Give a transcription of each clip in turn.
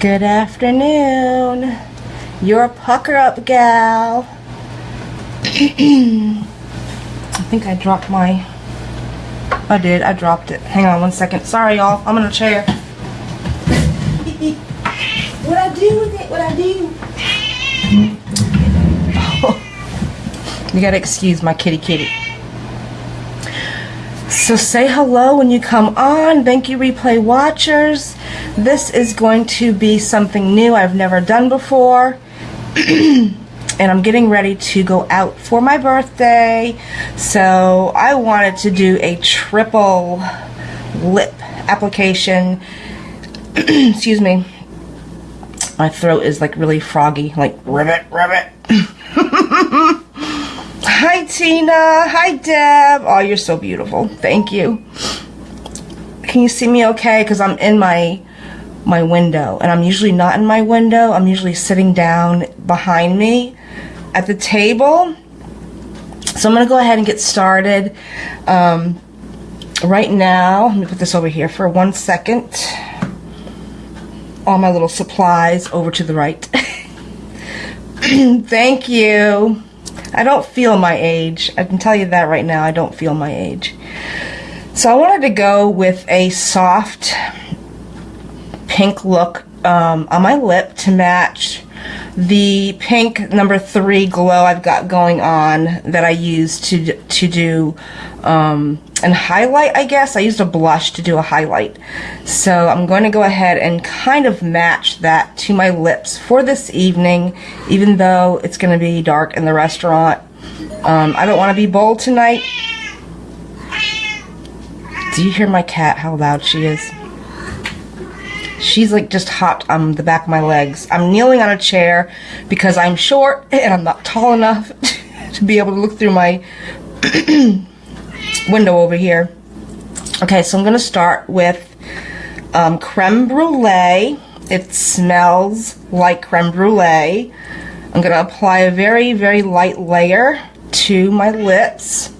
Good afternoon. You're a pucker up gal. I think I dropped my. I did. I dropped it. Hang on one second. Sorry, y'all. I'm in a chair. what I do with it? What I do? you gotta excuse my kitty kitty. So say hello when you come on. Thank you, replay watchers. This is going to be something new I've never done before. and I'm getting ready to go out for my birthday. So I wanted to do a triple lip application. Excuse me. My throat is like really froggy, like ribbit, ribbit. Hi Tina, hi Deb. Oh, you're so beautiful. Thank you. Can you see me okay? Because I'm in my my window and I'm usually not in my window. I'm usually sitting down behind me at the table. So I'm going to go ahead and get started. Um, right now, let me put this over here for one second. All my little supplies over to the right. Thank you. I don't feel my age. I can tell you that right now. I don't feel my age. So I wanted to go with a soft pink look um, on my lip to match the pink number three glow I've got going on that I use to to do um, and highlight I guess. I used a blush to do a highlight. So I'm going to go ahead and kind of match that to my lips for this evening even though it's going to be dark in the restaurant. Um, I don't want to be bold tonight. Do you hear my cat how loud she is She's like just hopped on the back of my legs. I'm kneeling on a chair because I'm short and I'm not tall enough to be able to look through my window over here. Okay, so I'm going to start with um, creme brulee. It smells like creme brulee. I'm going to apply a very, very light layer to my lips.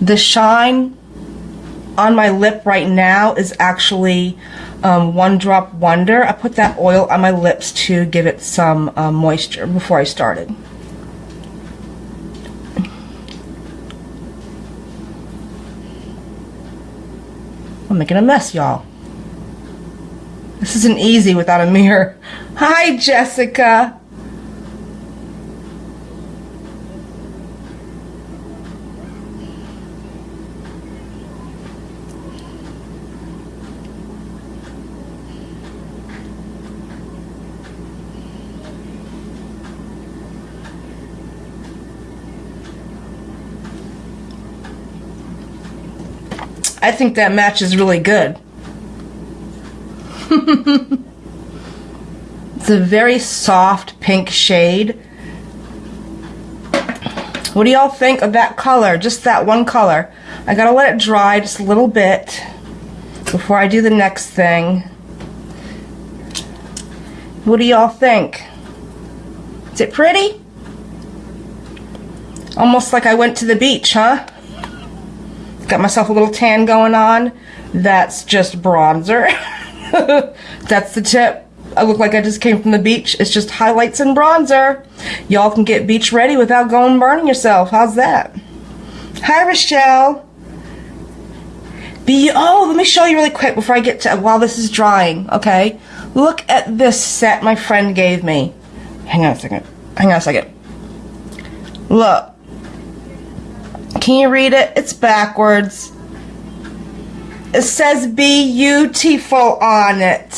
The shine on my lip right now is actually um, One Drop Wonder. I put that oil on my lips to give it some uh, moisture before I started. I'm making a mess, y'all. This isn't easy without a mirror. Hi, Jessica. I think that match is really good. it's a very soft pink shade. What do y'all think of that color? Just that one color. I gotta let it dry just a little bit before I do the next thing. What do y'all think? Is it pretty? Almost like I went to the beach, huh? Got myself a little tan going on. That's just bronzer. That's the tip. I look like I just came from the beach. It's just highlights and bronzer. Y'all can get beach ready without going burning yourself. How's that? Hi, Rochelle. Be oh, let me show you really quick before I get to while this is drying. Okay, look at this set my friend gave me. Hang on a second. Hang on a second. Look. Can you read it? It's backwards. It says "be beautiful on it.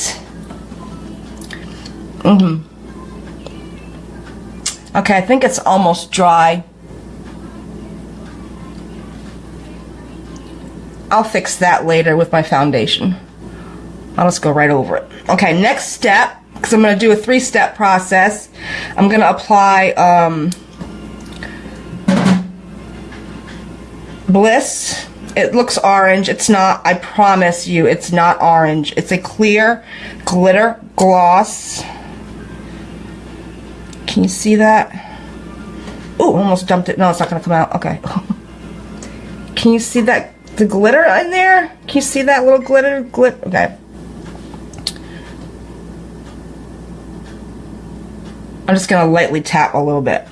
Mm hmm Okay, I think it's almost dry. I'll fix that later with my foundation. I'll just go right over it. Okay, next step, because I'm going to do a three-step process. I'm going to apply um, Bliss. It looks orange. It's not. I promise you, it's not orange. It's a clear glitter gloss. Can you see that? Oh, almost dumped it. No, it's not going to come out. Okay. Can you see that the glitter in there. Can you see that little glitter? Glit. Okay. I'm just gonna lightly tap a little bit,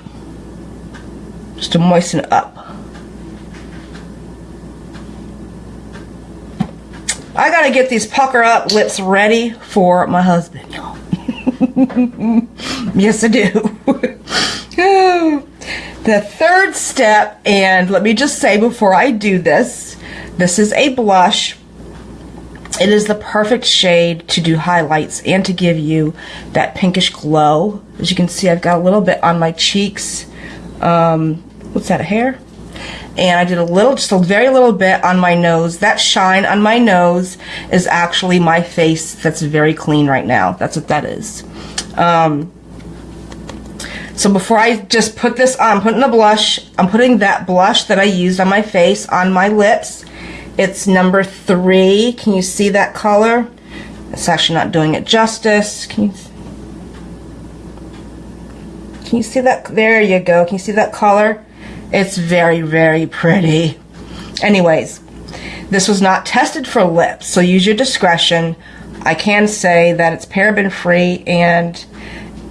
just to moisten it up. Gotta get these pucker up lips ready for my husband. yes, I do. the third step, and let me just say before I do this, this is a blush. It is the perfect shade to do highlights and to give you that pinkish glow. As you can see, I've got a little bit on my cheeks. Um, what's that, a hair? And I did a little, just a very little bit on my nose. That shine on my nose is actually my face that's very clean right now. That's what that is. Um, so before I just put this on, I'm putting the blush, I'm putting that blush that I used on my face on my lips. It's number three. Can you see that color? It's actually not doing it justice. Can you, can you see that? There you go. Can you see that color? It's very, very pretty. Anyways, this was not tested for lips, so use your discretion. I can say that it's paraben free and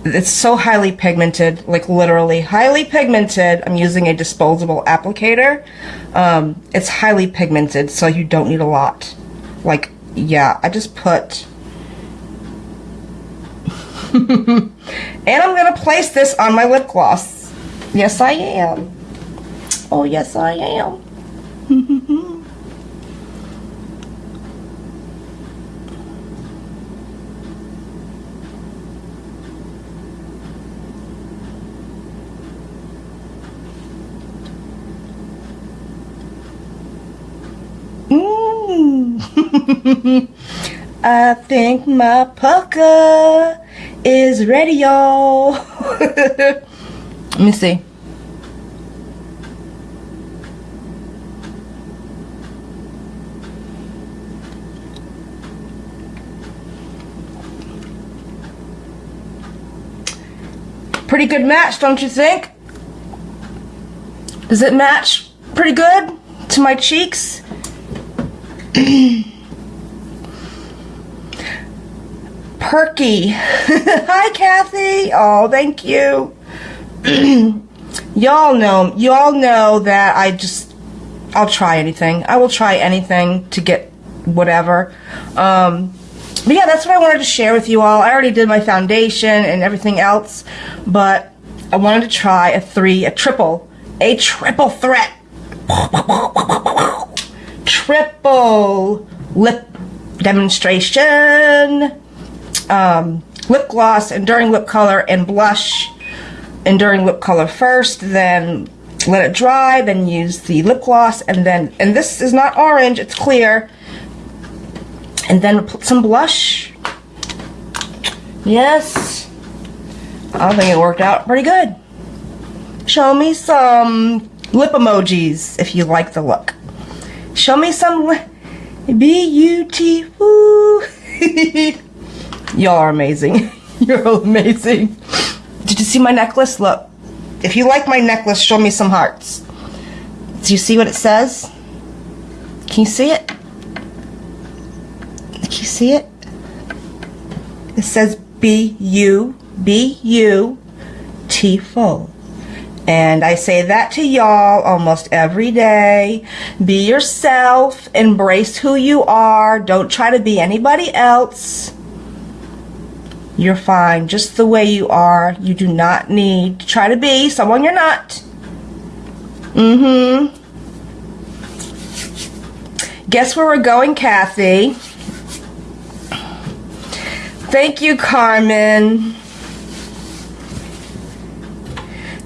it's so highly pigmented, like literally highly pigmented. I'm using a disposable applicator. Um, it's highly pigmented, so you don't need a lot. Like, yeah, I just put... and I'm going to place this on my lip gloss. Yes, I am. Oh, yes, I am. mm. I think my pucker is ready, y'all. Let me see. Pretty good match, don't you think? Does it match pretty good to my cheeks? Perky. Hi, Kathy. Oh, thank you. y'all know, y'all know that I just, I'll try anything. I will try anything to get whatever. Um, but yeah, that's what I wanted to share with you all. I already did my foundation and everything else, but I wanted to try a three, a triple, a triple threat. triple lip demonstration, um, lip gloss, enduring lip color, and blush. Enduring lip color first, then let it dry, then use the lip gloss, and then, and this is not orange, it's clear, and then some blush. Yes. I think it worked out pretty good. Show me some lip emojis if you like the look. Show me some B-U-T. Y'all are amazing. You're amazing. Did you see my necklace? Look. If you like my necklace, show me some hearts. Do you see what it says? Can you see it? See it? It says B-U, B-U, full. And I say that to y'all almost every day. Be yourself. Embrace who you are. Don't try to be anybody else. You're fine just the way you are. You do not need to try to be someone you're not. Mm-hmm. Guess where we're going, Kathy? Thank you, Carmen.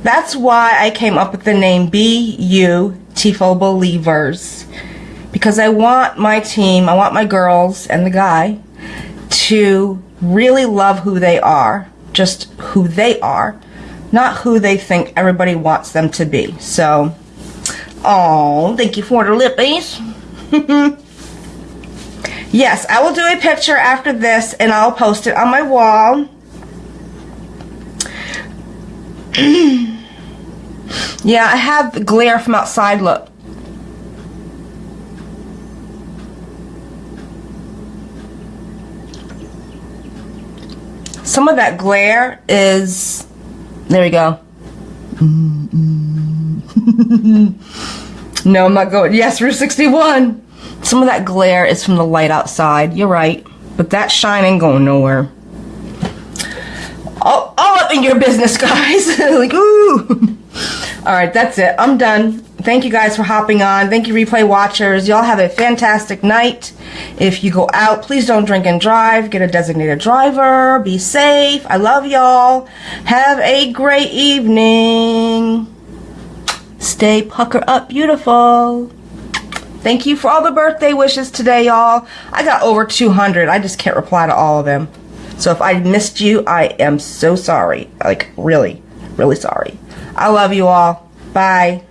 That's why I came up with the name BU Tifo Believers. Because I want my team, I want my girls and the guy to really love who they are. Just who they are. Not who they think everybody wants them to be. So, oh, thank you for the lippies. Yes, I will do a picture after this and I'll post it on my wall. yeah, I have the glare from outside, look. Some of that glare is, there we go. no, I'm not going, yes, Route 61. Some of that glare is from the light outside. You're right. But that shine ain't going nowhere. All, all up in your business, guys. like, ooh. All right, that's it. I'm done. Thank you guys for hopping on. Thank you, replay watchers. Y'all have a fantastic night. If you go out, please don't drink and drive. Get a designated driver. Be safe. I love y'all. Have a great evening. Stay pucker up beautiful. Thank you for all the birthday wishes today, y'all. I got over 200. I just can't reply to all of them. So if I missed you, I am so sorry. Like, really, really sorry. I love you all. Bye.